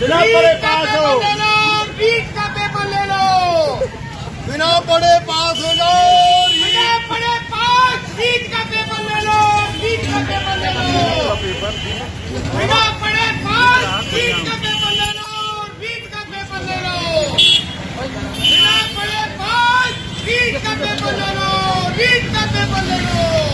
बिना पढ़े पास हो। का पेपर ले लो। बिना पढ़े पास हो जाओ बिना पढ़े पास रीट का पेपर ले लो रीट का पेपर ले लो। बिना पढ़े पास रीट का पेपर ले लो रीट का पेपर ले लो। बिना पढ़े पास रीट का पेपर ले लो रीट का पेपर ले लो।